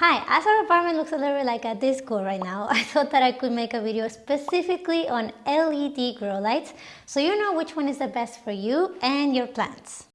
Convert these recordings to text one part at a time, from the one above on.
Hi, as our apartment looks a little bit like a disco right now, I thought that I could make a video specifically on LED grow lights so you know which one is the best for you and your plants.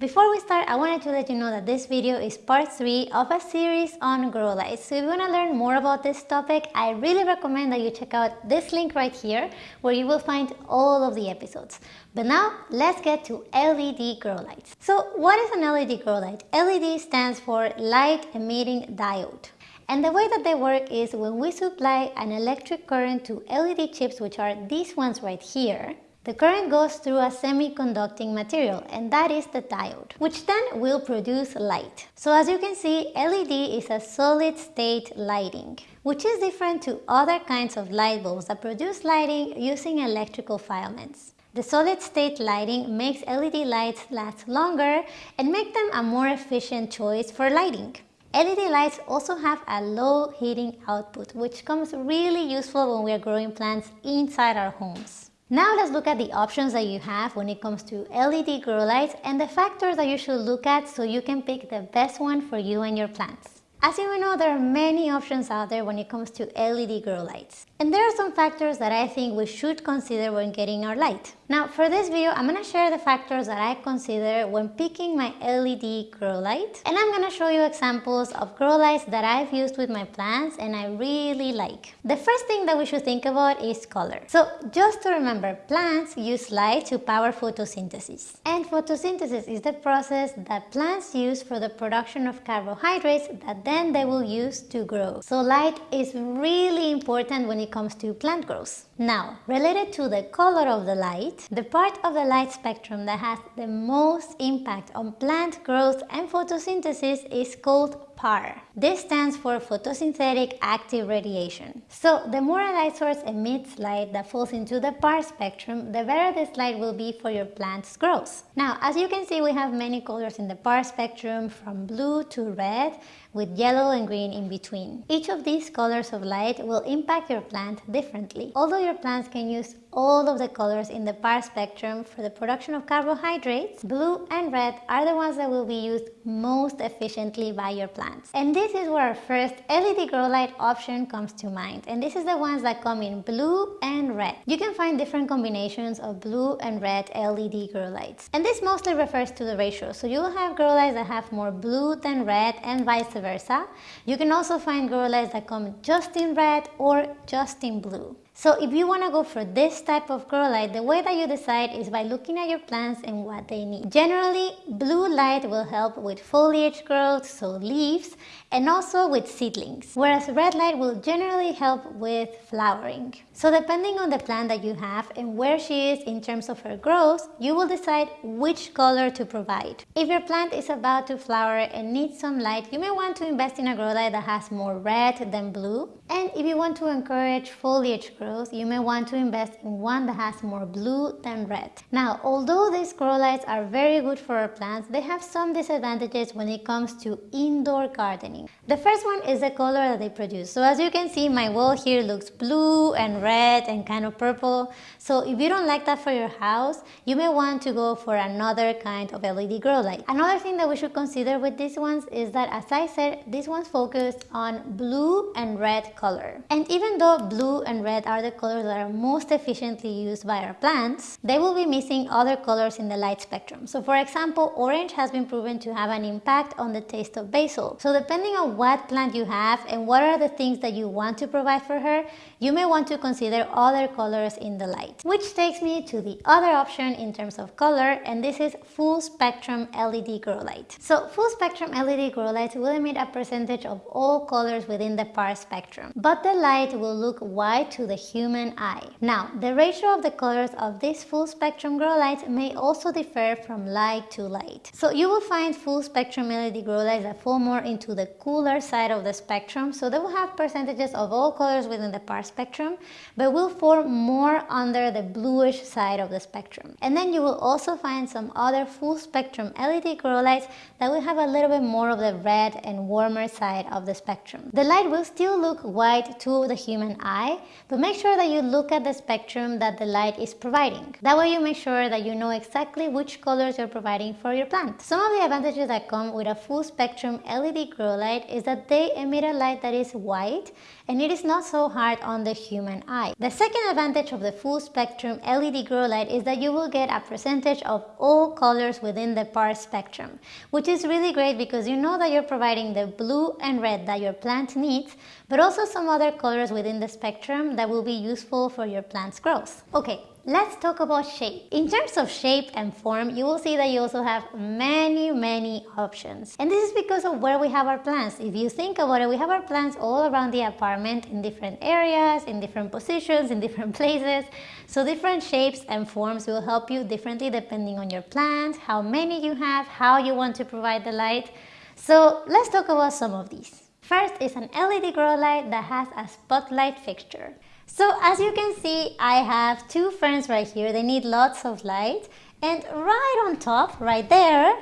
Before we start, I wanted to let you know that this video is part 3 of a series on grow lights. So if you want to learn more about this topic, I really recommend that you check out this link right here where you will find all of the episodes. But now, let's get to LED grow lights. So what is an LED grow light? LED stands for Light Emitting Diode. And the way that they work is when we supply an electric current to LED chips, which are these ones right here, the current goes through a semiconducting material and that is the diode, which then will produce light. So as you can see, LED is a solid state lighting, which is different to other kinds of light bulbs that produce lighting using electrical filaments. The solid state lighting makes LED lights last longer and make them a more efficient choice for lighting. LED lights also have a low heating output, which comes really useful when we are growing plants inside our homes. Now let's look at the options that you have when it comes to LED grow lights and the factors that you should look at so you can pick the best one for you and your plants. As you know, there are many options out there when it comes to LED grow lights. And there are some factors that I think we should consider when getting our light. Now for this video, I'm going to share the factors that I consider when picking my LED grow light. And I'm going to show you examples of grow lights that I've used with my plants and I really like. The first thing that we should think about is color. So just to remember, plants use light to power photosynthesis. And photosynthesis is the process that plants use for the production of carbohydrates that then they will use to grow. So light is really important when it comes to plant growth. Now, related to the color of the light, the part of the light spectrum that has the most impact on plant growth and photosynthesis is called PAR. This stands for photosynthetic active radiation. So the more a light source emits light that falls into the PAR spectrum, the better this light will be for your plant's growth. Now, as you can see, we have many colors in the PAR spectrum from blue to red with yellow and green in between. Each of these colors of light will impact your plant differently. Although your plants can use all of the colors in the PAR spectrum for the production of carbohydrates, blue and red are the ones that will be used most efficiently by your And this is where our first LED grow light option comes to mind. And this is the ones that come in blue and red. You can find different combinations of blue and red LED grow lights. And this mostly refers to the ratio. So you will have grow lights that have more blue than red and vice versa. You can also find grow lights that come just in red or just in blue. So if you want to go for this type of grow light, the way that you decide is by looking at your plants and what they need. Generally, blue light will help with foliage growth, so leaves, and also with seedlings, whereas red light will generally help with flowering. So depending on the plant that you have and where she is in terms of her growth, you will decide which color to provide. If your plant is about to flower and needs some light, you may want to invest in a grow light that has more red than blue. And if you want to encourage foliage growth, you may want to invest in one that has more blue than red. Now, although these grow lights are very good for our plants, they have some disadvantages when it comes to indoor gardening. The first one is the color that they produce. So as you can see, my wall here looks blue and red and kind of purple. So if you don't like that for your house, you may want to go for another kind of LED grow light. Another thing that we should consider with these ones is that as I said, these ones focus on blue and red color. And even though blue and red are the colors that are most efficiently used by our plants, they will be missing other colors in the light spectrum. So for example, orange has been proven to have an impact on the taste of basil. So depending on what plant you have and what are the things that you want to provide for her, you may want to consider other colors in the light. Which takes me to the other option in terms of color and this is full spectrum LED grow light. So full spectrum LED grow lights will emit a percentage of all colors within the PAR spectrum, but the light will look white to the human eye. Now, the ratio of the colors of these full spectrum grow lights may also differ from light to light. So you will find full spectrum LED grow lights that fall more into the cooler side of the spectrum, so they will have percentages of all colors within the PAR spectrum, but will form more under the bluish side of the spectrum. And then you will also find some other full spectrum LED grow lights that will have a little bit more of the red and warmer side of the spectrum. The light will still look white to the human eye, but make sure that you look at the spectrum that the light is providing. That way you make sure that you know exactly which colors you're providing for your plant. Some of the advantages that come with a full spectrum LED grow light is that they emit a light that is white and it is not so hard on the human eye. The second advantage of the full spectrum LED grow light is that you will get a percentage of all colors within the PAR spectrum, which is really great because you know that you're providing the blue and red that your plant needs, but also some other colors within the spectrum that will be useful for your plant's growth. Okay, Let's talk about shape. In terms of shape and form, you will see that you also have many, many options. And this is because of where we have our plants. If you think about it, we have our plants all around the apartment in different areas, in different positions, in different places. So different shapes and forms will help you differently depending on your plants, how many you have, how you want to provide the light. So let's talk about some of these. First is an LED grow light that has a spotlight fixture. So as you can see, I have two ferns right here. They need lots of light. And right on top, right there,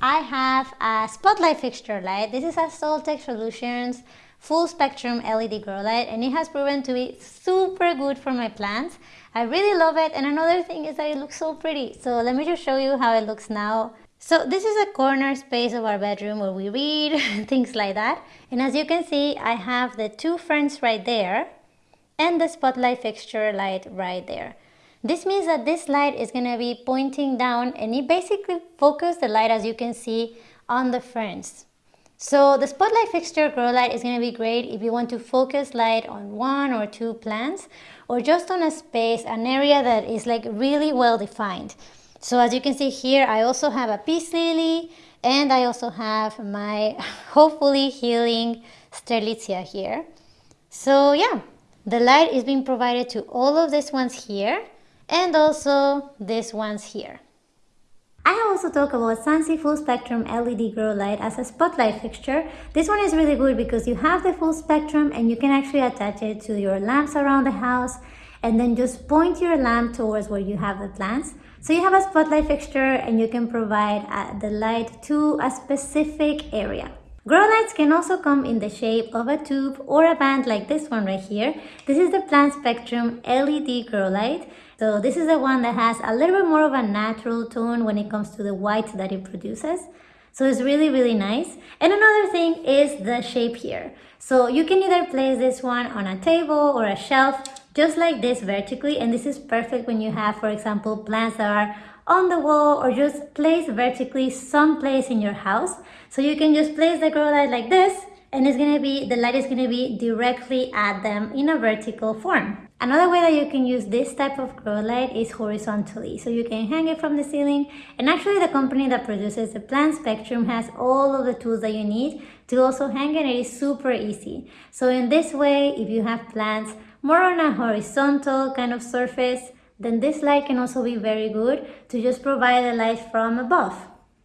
I have a spotlight fixture light. This is a Soltech Solutions full spectrum LED grow light and it has proven to be super good for my plants. I really love it and another thing is that it looks so pretty. So let me just show you how it looks now. So this is a corner space of our bedroom where we read, things like that. And as you can see, I have the two ferns right there and the spotlight fixture light right there. This means that this light is going to be pointing down and it basically focuses the light as you can see on the ferns. So the spotlight fixture grow light is going to be great if you want to focus light on one or two plants or just on a space, an area that is like really well defined. So as you can see here, I also have a peace lily and I also have my hopefully healing Strelitzia here. So yeah, the light is being provided to all of these ones here and also these ones here. I also talked about Sansi Full Spectrum LED Grow Light as a spotlight fixture. This one is really good because you have the full spectrum and you can actually attach it to your lamps around the house and then just point your lamp towards where you have the plants. So you have a spotlight fixture and you can provide uh, the light to a specific area. Grow lights can also come in the shape of a tube or a band like this one right here. This is the Plant Spectrum LED grow light. So this is the one that has a little bit more of a natural tone when it comes to the white that it produces. So it's really, really nice. And another thing is the shape here. So you can either place this one on a table or a shelf, just like this vertically. And this is perfect when you have, for example, plants that are on the wall or just place vertically someplace in your house. So you can just place the grow light like this and it's to be, the light is to be directly at them in a vertical form. Another way that you can use this type of grow light is horizontally. So you can hang it from the ceiling and actually the company that produces the plant spectrum has all of the tools that you need to also hang it. It is super easy. So in this way, if you have plants more on a horizontal kind of surface, then this light can also be very good to just provide the light from above.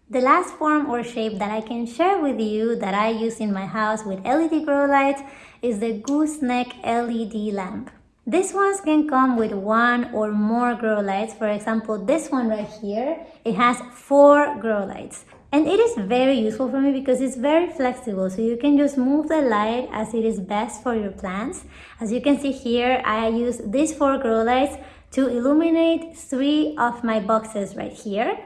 The last form or shape that I can share with you that I use in my house with LED grow lights is the gooseneck LED lamp. These ones can come with one or more grow lights. For example, this one right here, it has four grow lights. And it is very useful for me because it's very flexible. So you can just move the light as it is best for your plants. As you can see here, I use these four grow lights to illuminate three of my boxes right here.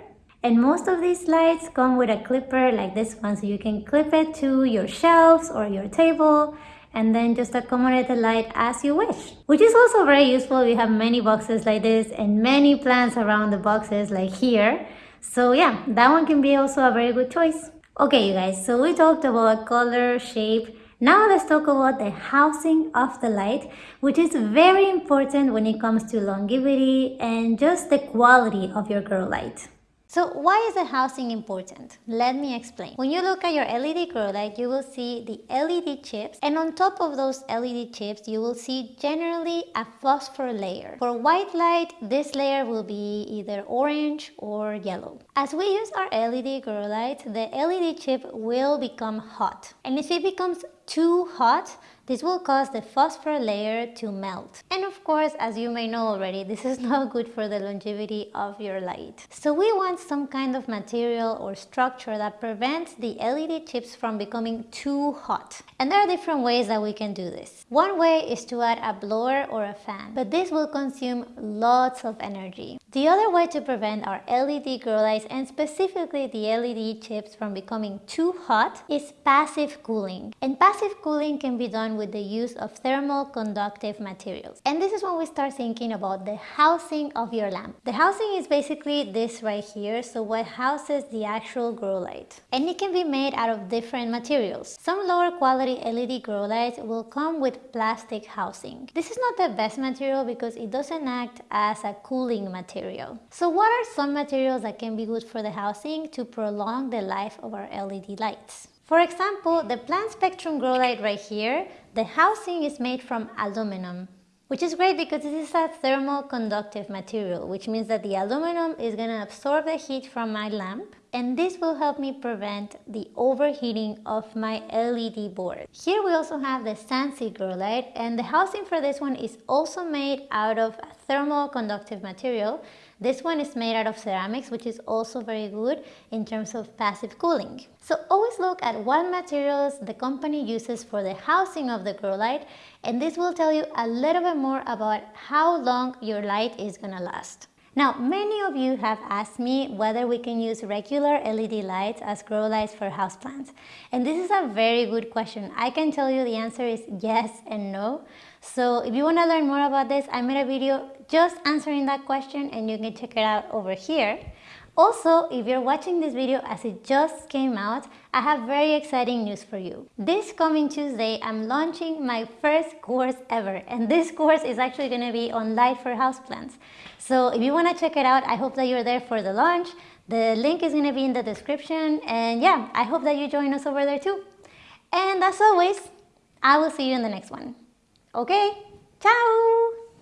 And most of these lights come with a clipper like this one, so you can clip it to your shelves or your table and then just accommodate the light as you wish. Which is also very useful. We have many boxes like this and many plants around the boxes like here. So yeah, that one can be also a very good choice. Okay, you guys, so we talked about color, shape, now let's talk about the housing of the light, which is very important when it comes to longevity and just the quality of your grow light. So why is the housing important? Let me explain. When you look at your LED grow light, you will see the LED chips and on top of those LED chips, you will see generally a phosphor layer. For white light, this layer will be either orange or yellow. As we use our LED grow light, the LED chip will become hot. And if it becomes too hot, This will cause the phosphor layer to melt. And of course, as you may know already, this is not good for the longevity of your light. So we want some kind of material or structure that prevents the LED chips from becoming too hot. And there are different ways that we can do this. One way is to add a blower or a fan, but this will consume lots of energy. The other way to prevent our LED grow lights and specifically the LED chips from becoming too hot is passive cooling. And passive cooling can be done with the use of thermal conductive materials. And this is when we start thinking about the housing of your lamp. The housing is basically this right here, so what houses the actual grow light. And it can be made out of different materials. Some lower quality LED grow lights will come with plastic housing. This is not the best material because it doesn't act as a cooling material. So what are some materials that can be good for the housing to prolong the life of our LED lights? For example, the plant spectrum grow light right here, the housing is made from aluminum, which is great because this is a thermal conductive material, which means that the aluminum is going to absorb the heat from my lamp and this will help me prevent the overheating of my LED board. Here we also have the grow light and the housing for this one is also made out of a thermal conductive material. This one is made out of ceramics which is also very good in terms of passive cooling. So always look at what materials the company uses for the housing of the grow light and this will tell you a little bit more about how long your light is gonna last. Now, many of you have asked me whether we can use regular LED lights as grow lights for houseplants. And this is a very good question. I can tell you the answer is yes and no. So if you want to learn more about this, I made a video just answering that question and you can check it out over here. Also, if you're watching this video as it just came out, I have very exciting news for you. This coming Tuesday, I'm launching my first course ever, and this course is actually going to be on light for houseplants. So if you want to check it out, I hope that you're there for the launch. The link is going to be in the description, and yeah, I hope that you join us over there too. And as always, I will see you in the next one. Okay, ciao!